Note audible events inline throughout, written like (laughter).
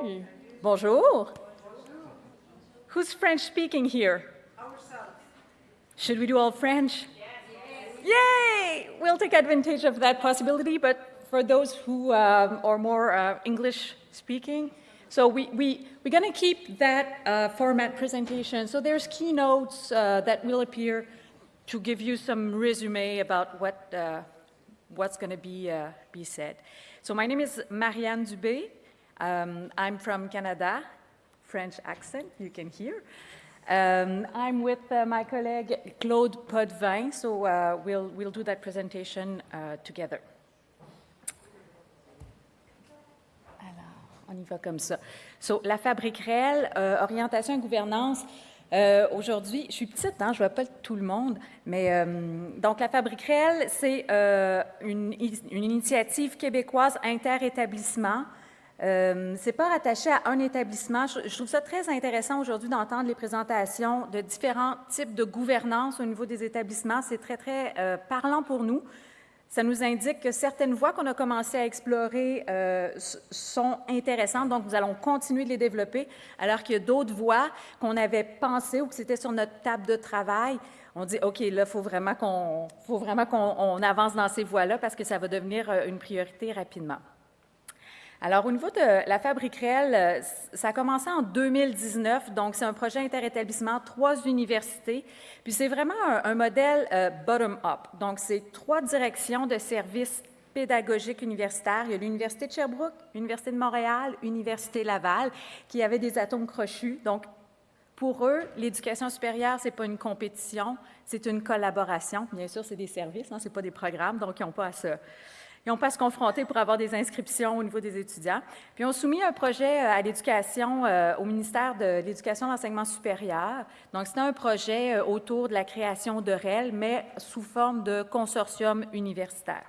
Salut. Bonjour. Who's French speaking here? Ourselves. Should we do all French? Yes. Yay! We'll take advantage of that possibility, but for those who um, are more uh, English speaking, so we, we, we're going to keep that uh, format presentation. So there's keynotes uh, that will appear to give you some resume about what, uh, what's going to be, uh, be said. So my name is Marianne Dubé. Um, I'm from Canada, French accent, you can hear. Um, I'm with uh, my colleague Claude Potvin, so uh, we'll, we'll do that presentation together. On y va comme ça. So, la fabrique réelle, euh, orientation et gouvernance. Euh, aujourd'hui, je suis petite, hein, je ne vois pas tout le monde, mais euh, donc la fabrique réelle, c'est une, une, initiative québécoise inter-établissement. C'est pas rattaché à un établissement. Je, trouve ça très intéressant aujourd'hui d'entendre les présentations de différents types de gouvernance au niveau des établissements. C'est très, très parlant pour nous. Ça nous indique que certaines voies qu'on a commencé à explorer euh, sont intéressantes, donc nous allons continuer de les développer, alors qu'il y a d'autres voies qu'on avait pensées ou que c'était sur notre table de travail. On dit, OK, là, il faut vraiment qu'on avance dans ces voies-là parce que ça va devenir euh, une priorité rapidement. Alors, au niveau de la fabrique réelle, euh, ça a commencé en 2019, donc c'est un projet interétablissement, trois universités, puis c'est vraiment un, modèle euh, bottom-up. Donc, c'est trois directions de services pédagogiques universitaires. Il y a l'Université de Sherbrooke, l'Université de Montréal, l'Université Laval, qui avaient des atomes crochus. Donc, pour eux, l'éducation supérieure, ce n'est pas une compétition, c'est une collaboration. Bien sûr, c'est des services, hein, ce n'est pas des programmes, donc ils n'ont pas à se ils n'ont pas se confronter pour avoir des inscriptions au niveau des étudiants. Puis, on soumis un projet euh, à l'éducation euh, au ministère de l'Éducation et de l'Enseignement supérieur. Donc, c'était un projet euh, autour de la création de REL, mais sous forme de consortium universitaire.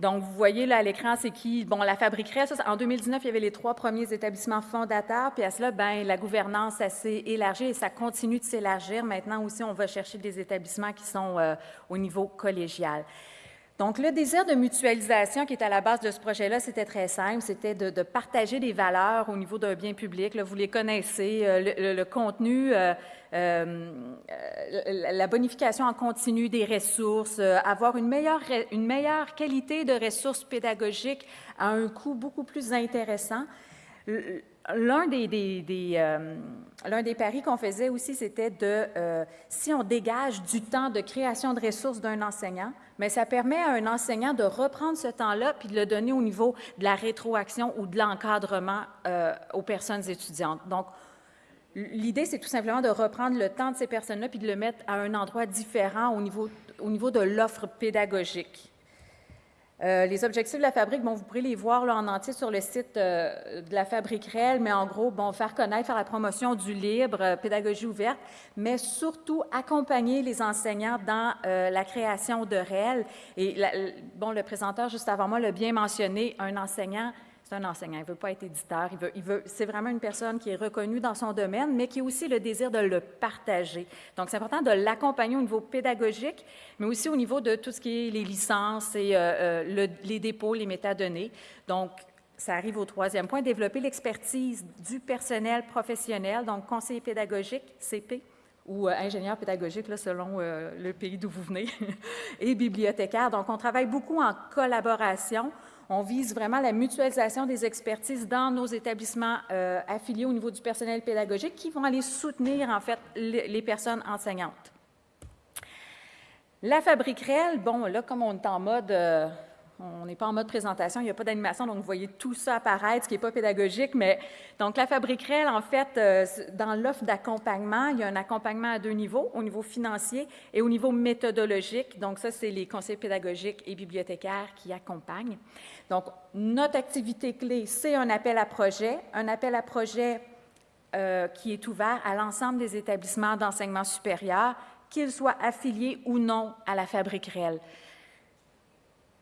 Donc, vous voyez là à l'écran, c'est qui? Bon, la fabriquerait. En 2019, il y avait les trois premiers établissements fondateurs. Puis à cela, ben, la gouvernance, s'est élargie et ça continue de s'élargir. Maintenant aussi, on va chercher des établissements qui sont au niveau collégial. Donc, le désir de mutualisation qui est à la base de ce projet-là, c'était très simple, c'était de, partager des valeurs au niveau d'un bien public. Vous les connaissez, euh, le, contenu, euh, euh, la bonification en continu des ressources, avoir une meilleure, une meilleure qualité de ressources pédagogiques à un coût beaucoup plus intéressant. L'un des, paris qu'on faisait aussi, c'était de, si on dégage du temps de création de ressources d'un enseignant, mais ça permet à un enseignant de reprendre ce temps-là puis de le donner au niveau de la rétroaction ou de l'encadrement euh, aux personnes étudiantes. Donc, l'idée, c'est tout simplement de reprendre le temps de ces personnes-là puis de le mettre à un endroit différent au niveau, au niveau de l'offre pédagogique. Euh, les objectifs de la fabrique, bon, vous pourrez les voir là, en entier sur le site euh, de la fabrique réelle, mais en gros, bon, faire connaître, faire la promotion du libre, euh, pédagogie ouverte, mais surtout accompagner les enseignants dans la création de réel. Et bon, le présenteur juste avant moi l'a bien mentionné, un enseignant c'est un enseignant, il ne veut pas être éditeur, il veut, il veut, c'est vraiment une personne qui est reconnue dans son domaine, mais qui a aussi le désir de le partager. Donc, c'est important de l'accompagner au niveau pédagogique, mais aussi au niveau de tout ce qui est les licences et euh, euh, les dépôts, les métadonnées. Donc, ça arrive au troisième point, développer l'expertise du personnel professionnel, donc conseiller pédagogique, CP, ou euh, ingénieur pédagogique, selon le pays d'où vous venez, (laughs) et bibliothécaire. Donc, on travaille beaucoup en collaboration. On vise vraiment la mutualisation des expertises dans nos établissements euh, affiliés au niveau du personnel pédagogique qui vont aller soutenir, en fait, les, personnes enseignantes. La fabrique réelle, bon, là, comme on est en mode euh, on n'est pas en mode présentation, il n'y a pas d'animation, donc vous voyez tout ça apparaître, ce qui n'est pas pédagogique. Mais donc, la Fabrique Réelle, en fait, euh, dans l'offre d'accompagnement, il y a un accompagnement à deux niveaux, au niveau financier et au niveau méthodologique. Donc, ça, c'est les conseils pédagogiques et bibliothécaires qui accompagnent. Donc, notre activité clé, c'est un appel à projet, un appel à projet euh, qui est ouvert à l'ensemble des établissements d'enseignement supérieur, qu'ils soient affiliés ou non à la Fabrique Réelle.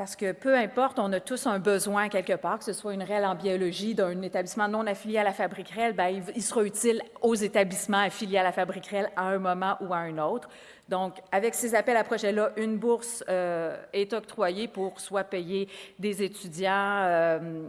Parce que peu importe, on a tous un besoin quelque part, que ce soit une REL en biologie d'un établissement non affilié à la Fabrique REL, bien, il, sera utile aux établissements affiliés à la Fabrique REL à un moment ou à un autre. Donc, avec ces appels à projets-là, une bourse euh, est octroyée pour soit payer des étudiants, euh,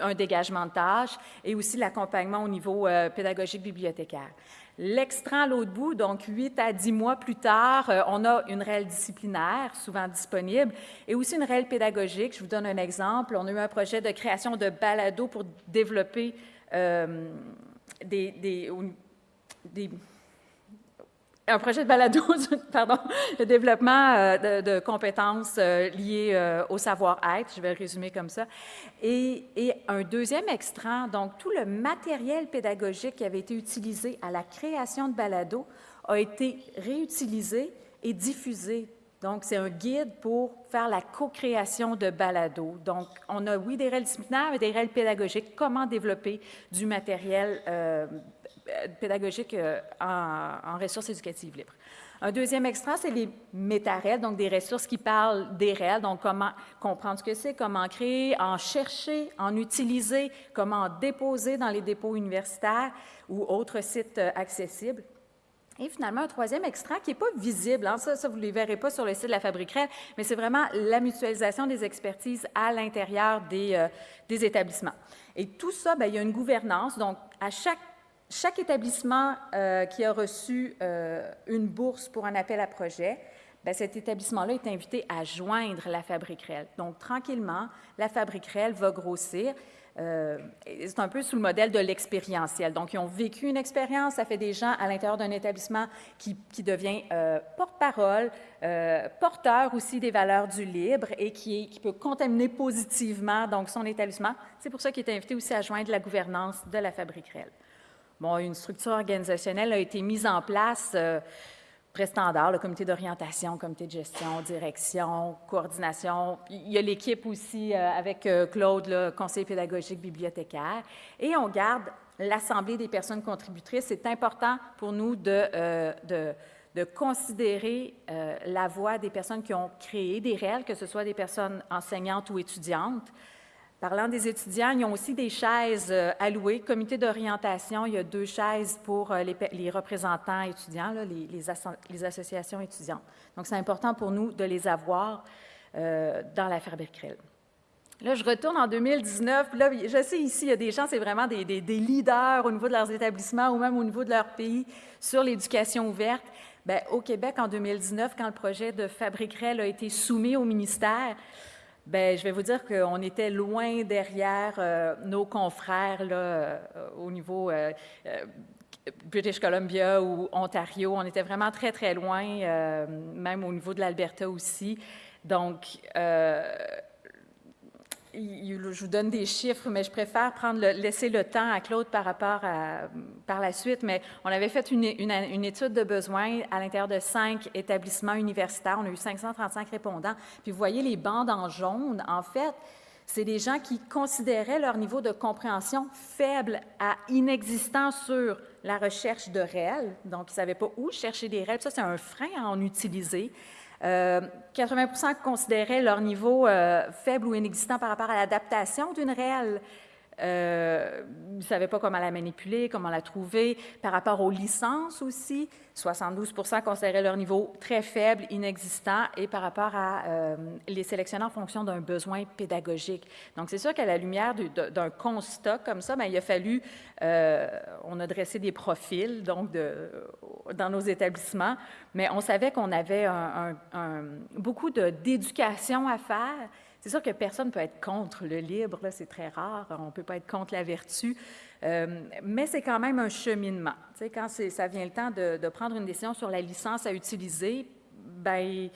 un dégagement de tâches et aussi l'accompagnement au niveau euh, pédagogique bibliothécaire. L'extra à l'autre bout, donc 8 à 10 mois plus tard, euh, on a une réelle disciplinaire, souvent disponible, et aussi une réelle pédagogique. Je vous donne un exemple. On a eu un projet de création de balado pour développer euh, des un projet de balado, (laughs) pardon, le développement euh, de, compétences euh, liées euh, au savoir-être, je vais le résumer comme ça, et, et, un deuxième extrait, donc tout le matériel pédagogique qui avait été utilisé à la création de balado a été réutilisé et diffusé. Donc, c'est un guide pour faire la co-création de balado. Donc, on a, oui, des règles disciplinaires, mais des règles pédagogiques, comment développer du matériel euh, en, ressources éducatives libres. Un deuxième extra, c'est les métarèles, donc des ressources qui parlent des réels, donc comment comprendre ce que c'est, comment créer, en chercher, en utiliser, comment déposer dans les dépôts universitaires ou autres sites euh, accessibles. Et finalement, un troisième extrait qui n'est pas visible, hein, ça, vous ne les verrez pas sur le site de la Fabriquerelle, mais c'est vraiment la mutualisation des expertises à l'intérieur des, établissements. Et tout ça, bien, il y a une gouvernance, donc à chaque chaque établissement euh, qui a reçu euh, une bourse pour un appel à projet, bien, cet établissement-là est invité à joindre la Fabrique réelle. Donc, tranquillement, la Fabrique réelle va grossir. Euh, c'est un peu sous le modèle de l'expérientiel. Donc, ils ont vécu une expérience, ça fait des gens à l'intérieur d'un établissement qui, devient porte-parole, porteur aussi des valeurs du libre et qui, qui peut contaminer positivement donc, son établissement. C'est pour ça qu'il est invité aussi à joindre la gouvernance de la Fabrique réelle. Bon, une structure organisationnelle a été mise en place, euh, très standard, le comité d'orientation, le comité de gestion, direction, coordination. Il y a l'équipe aussi euh, avec euh, Claude, le conseiller pédagogique bibliothécaire. Et on garde l'Assemblée des personnes contributrices. C'est important pour nous de, de, de considérer la voix des personnes qui ont créé des réels, que ce soit des personnes enseignantes ou étudiantes. Parlant des étudiants, ils ont aussi des chaises euh, allouées. Comité d'orientation, il y a deux chaises pour euh, les, représentants étudiants, les, associations étudiantes. Donc, c'est important pour nous de les avoir euh, dans la Fabriquerelle. Là, je retourne en 2019. Là, je sais ici, il y a des gens, c'est vraiment des, leaders au niveau de leurs établissements ou même au niveau de leur pays sur l'éducation ouverte. Bien, au Québec, en 2019, quand le projet de Fabriquerelle a été soumis au ministère, Bien, je vais vous dire qu'on était loin derrière euh, nos confrères euh, au niveau euh, British Columbia ou Ontario. On était vraiment très, très loin, même au niveau de l'Alberta aussi. Donc, je vous donne des chiffres, mais je préfère laisser le temps à Claude par rapport à par la suite. Mais on avait fait une, étude de besoins à l'intérieur de cinq établissements universitaires. On a eu 535 répondants. Puis vous voyez les bandes en jaune. En fait, c'est des gens qui considéraient leur niveau de compréhension faible à inexistant sur la recherche de réels. Donc, ils ne savaient pas où chercher des réels. Ça, c'est un frein à en utiliser. 80% euh, considéraient leur niveau euh, faible ou inexistant par rapport à l'adaptation d'une réelle. Euh, ils ne savaient pas comment la manipuler, comment la trouver. Par rapport aux licences aussi, 72% considéraient leur niveau très faible, inexistant, et par rapport à euh, les sélectionner en fonction d'un besoin pédagogique. Donc, c'est sûr qu'à la lumière d'un constat comme ça, bien, il a fallu, euh, on a dressé des profils donc dans nos établissements, mais on savait qu'on avait un, beaucoup d'éducation à faire c'est sûr que personne ne peut être contre le libre, c'est très rare, on ne peut pas être contre la vertu, euh, mais c'est quand même un cheminement. Tu sais, quand ça vient le temps de, prendre une décision sur la licence à utiliser, ben il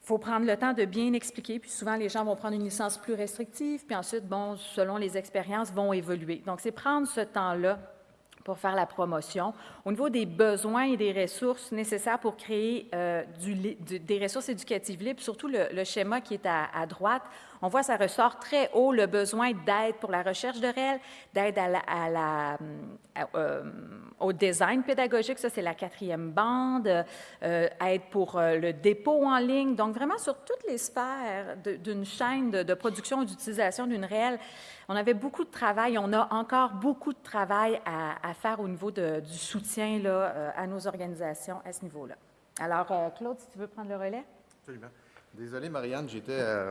faut prendre le temps de bien expliquer, puis souvent les gens vont prendre une licence plus restrictive, puis ensuite, bon, selon les expériences, vont évoluer. Donc, c'est prendre ce temps-là pour faire la promotion. Au niveau des besoins et des ressources nécessaires pour créer euh, des ressources éducatives libres, surtout le, schéma qui est à, droite, on voit ça ressort très haut le besoin d'aide pour la recherche de réel, d'aide la, euh, au design pédagogique, ça c'est la quatrième bande, euh, aide pour le dépôt en ligne, donc vraiment sur toutes les sphères d'une chaîne de, production et d'utilisation d'une réelle on avait beaucoup de travail, on a encore beaucoup de travail à, faire au niveau du soutien euh, à nos organisations à ce niveau-là. Alors, euh, Claude, si tu veux prendre le relais? Absolument. Désolé, Marianne, j'étais euh,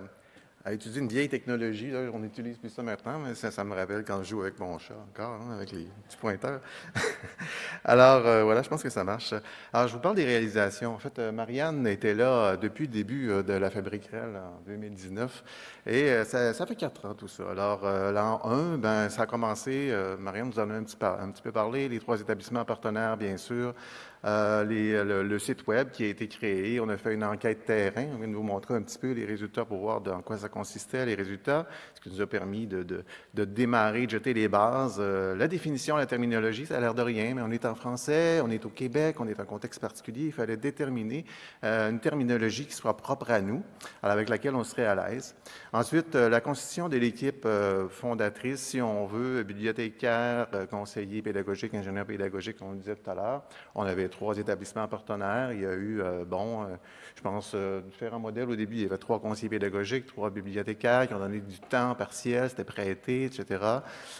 à étudier une vieille technologie. On n'utilise plus ça maintenant, mais ça, me rappelle quand je joue avec mon chat encore, hein, avec les petits pointeurs. (laughs) Alors, euh, voilà, je pense que ça marche. Alors, je vous parle des réalisations. En fait, euh, Marianne était là euh, depuis le début de la Fabrique en 2019. Et ça, fait quatre ans, tout ça. Alors, l'an 1, ben, ça a commencé, Marianne nous en a un petit, peu parlé, les trois établissements partenaires, bien sûr, le, site Web qui a été créé. On a fait une enquête terrain. On vient de vous montrer un petit peu les résultats pour voir dans quoi ça consistait, les résultats, ce qui nous a permis de, démarrer, de jeter les bases. Euh, la définition, la terminologie, ça a l'air de rien, mais on est en français, on est au Québec, on est en contexte particulier. Il fallait déterminer euh, une terminologie qui soit propre à nous, avec laquelle on serait à l'aise. Ensuite, la constitution de l'équipe fondatrice, si on veut, bibliothécaire, conseiller pédagogique, ingénieur pédagogique, on le disait tout à l'heure. On avait trois établissements partenaires. Il y a eu, euh, bon, euh, je pense, euh, différents modèles. Au début, il y avait trois conseillers pédagogiques, trois bibliothécaires qui ont donné du temps partiel, c'était prêté, etc.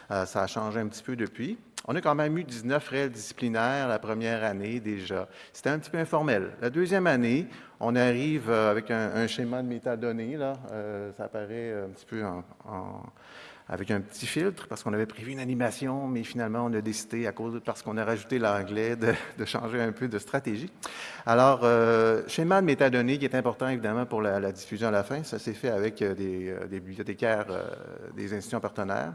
ça a changé un petit peu depuis. On a quand même eu 19 réels disciplinaires la première année déjà. C'était un petit peu informel. La deuxième année, on arrive avec un, schéma de métadonnées. Là. ça apparaît un petit peu en avec un petit filtre parce qu'on avait prévu une animation, mais finalement, on a décidé, à cause parce qu'on a rajouté l'anglais, de, changer un peu de stratégie. Alors, euh, schéma de métadonnées qui est important, évidemment, pour la, diffusion à la fin. Ça s'est fait avec euh, des, euh, des bibliothécaires des institutions partenaires.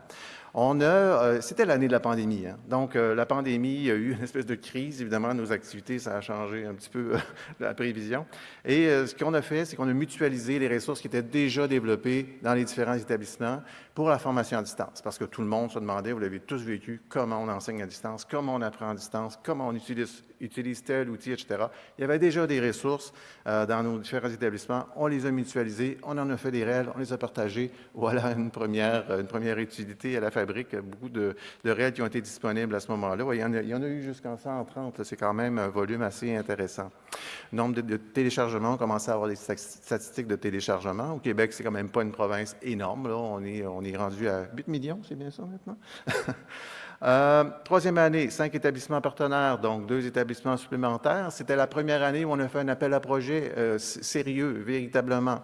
On a, euh, c'était l'année de la pandémie. Hein. Donc, euh, la pandémie, a eu une espèce de crise. Évidemment, nos activités, ça a changé un petit peu euh, la prévision. Et ce qu'on a fait, c'est qu'on a mutualisé les ressources qui étaient déjà développées dans les différents établissements pour la formation à distance. Parce que tout le monde se demandait, vous l'avez tous vécu, comment on enseigne à distance, comment on apprend à distance, comment on utilise, utilise tel outil, etc. Il y avait déjà des ressources dans nos différents établissements. On les a mutualisées, on en a fait des réels, on les a partagés. Voilà une première, une première utilité à la fabrique, beaucoup de, réels qui ont été disponibles à ce moment-là. il, y en a, eu jusqu'en 130, c'est quand même un volume assez intéressant. Nombre de, téléchargements, on commence à avoir des statistiques de téléchargement. Au Québec, c'est quand même pas une province énorme. On, est, on est rendu à 8 millions, c'est bien ça maintenant? (laughs) Euh, troisième année, cinq établissements partenaires, donc deux établissements supplémentaires. C'était la première année où on a fait un appel à projet euh, sérieux, véritablement.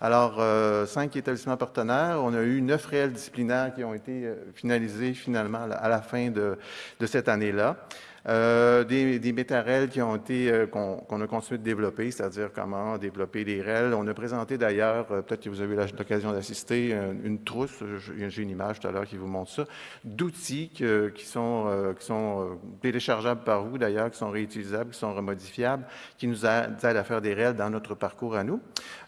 Alors, euh, cinq établissements partenaires. On a eu neuf réels disciplinaires qui ont été euh, finalisés finalement à la fin de, de cette année-là. Euh, des, des métarels qui ont été, euh, qu'on a continué de développer, c'est-à-dire comment développer des REL. On a présenté d'ailleurs, euh, peut-être que vous avez eu l'occasion d'assister, une, trousse, j'ai une image tout à l'heure qui vous montre ça, d'outils qui sont, qui sont téléchargeables par vous d'ailleurs, qui sont réutilisables, qui sont remodifiables, qui nous aident à faire des REL dans notre parcours à nous.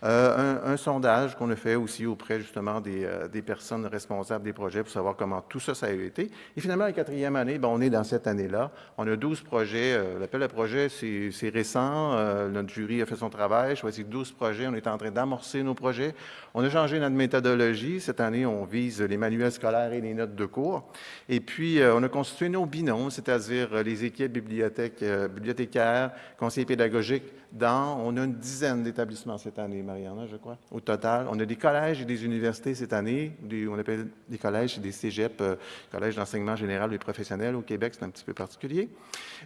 Un, sondage qu'on a fait aussi auprès justement des, des, personnes responsables des projets pour savoir comment tout ça, ça a été. Et finalement, la quatrième année, ben, on est dans cette année-là. On a 12 projets. Euh, l'appel à projet, c'est récent. Euh, notre jury a fait son travail, choisi 12 projets. On est en train d'amorcer nos projets. On a changé notre méthodologie. Cette année, on vise les manuels scolaires et les notes de cours. Et puis, euh, on a constitué nos binômes, c'est-à-dire les équipes bibliothèques, bibliothécaires, conseillers pédagogiques, on a une dizaine d'établissements cette année, Mariana, je crois, au total. On a des collèges et des universités cette année. on appelle des collèges et des cégeps, collèges d'enseignement général et professionnel au Québec, c'est un petit peu particulier.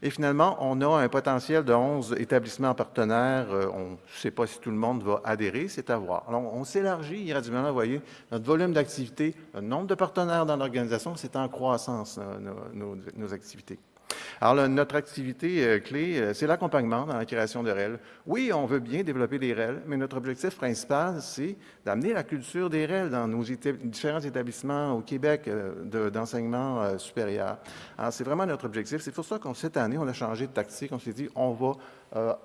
Et finalement, on a un potentiel de 11 établissements partenaires. Euh, on ne sait pas si tout le monde va adhérer, c'est à voir. Alors, on s'élargit graduellement, vous voyez, notre volume d'activité, le nombre de partenaires dans l'organisation, c'est en croissance, euh, nos activités. Alors, notre activité euh, clé, euh, c'est l'accompagnement dans la création de REL. Oui, on veut bien développer des REL, mais notre objectif principal, c'est d'amener la culture des REL dans nos différents établissements au Québec euh, d'enseignement supérieur. Alors, c'est vraiment notre objectif. C'est pour ça qu'en cette année, on a changé de tactique. On s'est dit, on va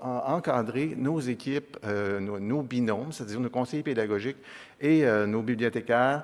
encadrer nos équipes, nos, nos binômes, c'est-à-dire nos conseillers pédagogiques et nos bibliothécaires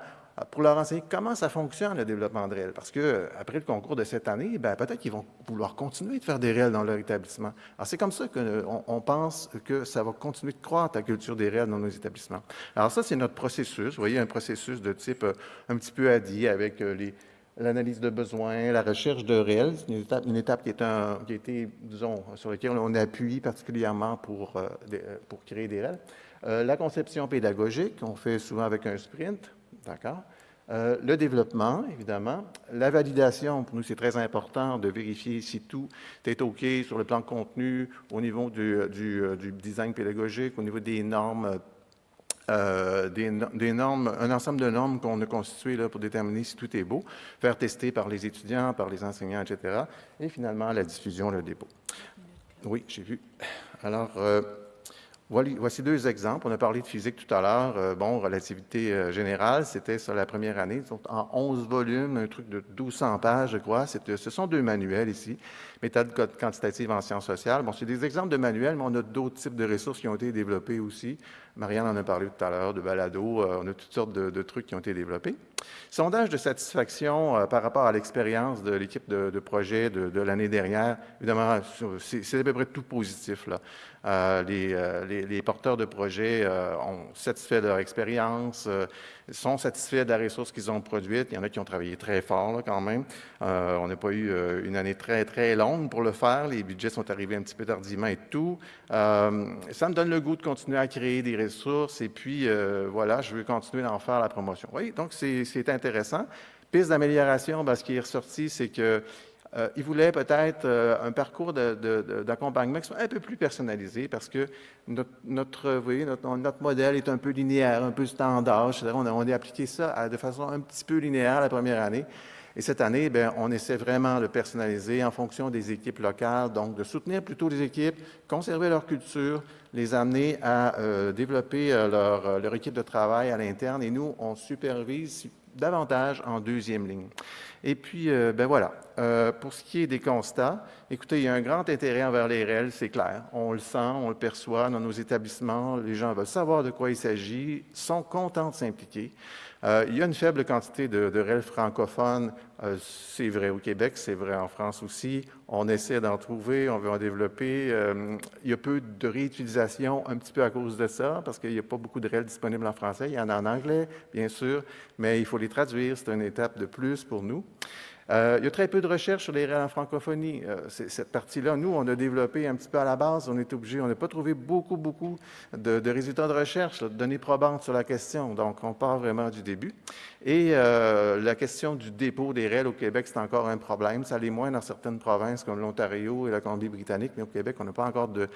pour leur enseigner comment ça fonctionne, le développement de REL. Parce qu'après le concours de cette année, ben, peut-être qu'ils vont vouloir continuer de faire des REL dans leur établissement. Alors, c'est comme ça qu'on on pense que ça va continuer de croître, la culture des REL dans nos établissements. Alors, ça, c'est notre processus. Vous voyez, un processus de type un petit peu ADI avec les l'analyse de besoins, la recherche de une étape, une étape qui, a été, disons, sur laquelle on appuie particulièrement pour, euh, euh, pour créer des réels. Euh, la conception pédagogique, on fait souvent avec un sprint, d'accord? le développement, évidemment. La validation, pour nous, c'est très important de vérifier si tout est OK sur le plan de contenu, au niveau du, du, du design pédagogique, au niveau des normes euh, des, normes, un ensemble de normes qu'on a constituées là, pour déterminer si tout est beau, faire tester par les étudiants, par les enseignants, etc. Et finalement, la diffusion, le dépôt. Oui, j'ai vu. Alors, euh, Voici deux exemples. On a parlé de physique tout à l'heure. Euh, bon, relativité euh, générale, c'était sur la première année, en 11 volumes, un truc de 1200 pages, je crois. Ce sont deux manuels ici. Méthode quantitative en sciences sociales. Bon, c'est des exemples de manuels, mais on a d'autres types de ressources qui ont été développées aussi. Marianne en a parlé tout à l'heure, de balado. Euh, on a toutes sortes de, trucs qui ont été développés. Sondage de satisfaction par rapport à l'expérience de l'équipe de, projet de, l'année dernière. Évidemment, c'est à peu près tout positif. Euh, euh, les, porteurs de projets euh, ont satisfait de leur expérience, sont satisfaits de la ressource qu'ils ont produite. Il y en a qui ont travaillé très fort quand même. on n'a pas eu une année très, très longue pour le faire. Les budgets sont arrivés un petit peu tardivement et tout. ça me donne le goût de continuer à créer des ressources et puis voilà, je veux continuer d'en faire la promotion. Oui, donc c'est intéressant. Piste d'amélioration, ben, ce qui est ressorti, c'est que euh, voulait peut-être euh, un parcours d'accompagnement qui soit un peu plus personnalisé parce que notre, notre, notre, modèle est un peu linéaire, un peu standard. On a appliqué ça de façon un petit peu linéaire la première année. Et cette année, bien, on essaie vraiment de personnaliser en fonction des équipes locales, donc de soutenir plutôt les équipes, conserver leur culture, les amener à euh, développer leur, leur, équipe de travail à l'interne. Et nous, on supervise davantage en deuxième ligne. Et puis, euh, ben voilà, euh, pour ce qui est des constats, écoutez, il y a un grand intérêt envers les réels, c'est clair. On le sent, on le perçoit dans nos établissements, les gens veulent savoir de quoi il s'agit, sont contents de s'impliquer. Euh, il y a une faible quantité de, de REL francophones. Euh, c'est vrai au Québec, c'est vrai en France aussi. On essaie d'en trouver, on veut en développer. Euh, il y a peu de réutilisation un petit peu à cause de ça, parce qu'il n'y a pas beaucoup de REL disponibles en français. Il y en a en anglais, bien sûr, mais il faut les traduire. C'est une étape de plus pour nous. Euh, il y a très peu de recherches sur les réels en francophonie. Euh, cette partie-là, nous, on a développé un petit peu à la base. On est obligé, on n'a pas trouvé beaucoup, beaucoup de, résultats de recherche, de données probantes sur la question. Donc, on part vraiment du début. Et euh, la question du dépôt des réels au Québec, c'est encore un problème. Ça l'est moins dans certaines provinces comme l'Ontario et la Colombie-Britannique, mais au Québec, on n'a pas encore de,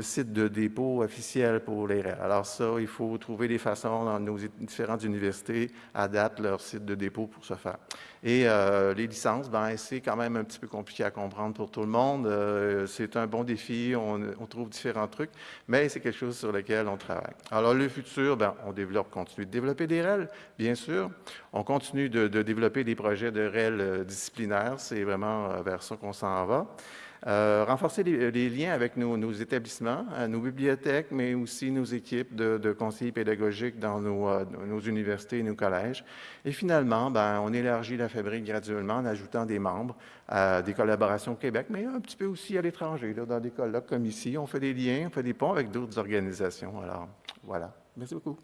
site de dépôt officiel pour les réels. Alors ça, il faut trouver des façons dans nos différentes universités adaptent leur site de dépôt pour ce faire. Et euh, les licences, ben, c'est quand même un petit peu compliqué à comprendre pour tout le monde. Euh, c'est un bon défi, on, trouve différents trucs, mais c'est quelque chose sur lequel on travaille. Alors le futur, ben, on développe, continue de développer des REL, bien sûr. On continue de, de développer des projets de REL euh, disciplinaires, c'est vraiment vers ça qu'on s'en va. Euh, renforcer les, liens avec nos, établissements, euh, nos bibliothèques, mais aussi nos équipes de, conseillers pédagogiques dans euh, nos, universités et nos collèges. Et finalement, ben, on élargit la fabrique graduellement en ajoutant des membres à des collaborations au Québec, mais un petit peu aussi à l'étranger, dans des colloques comme ici. On fait des liens, on fait des ponts avec d'autres organisations. Alors, voilà. Merci beaucoup.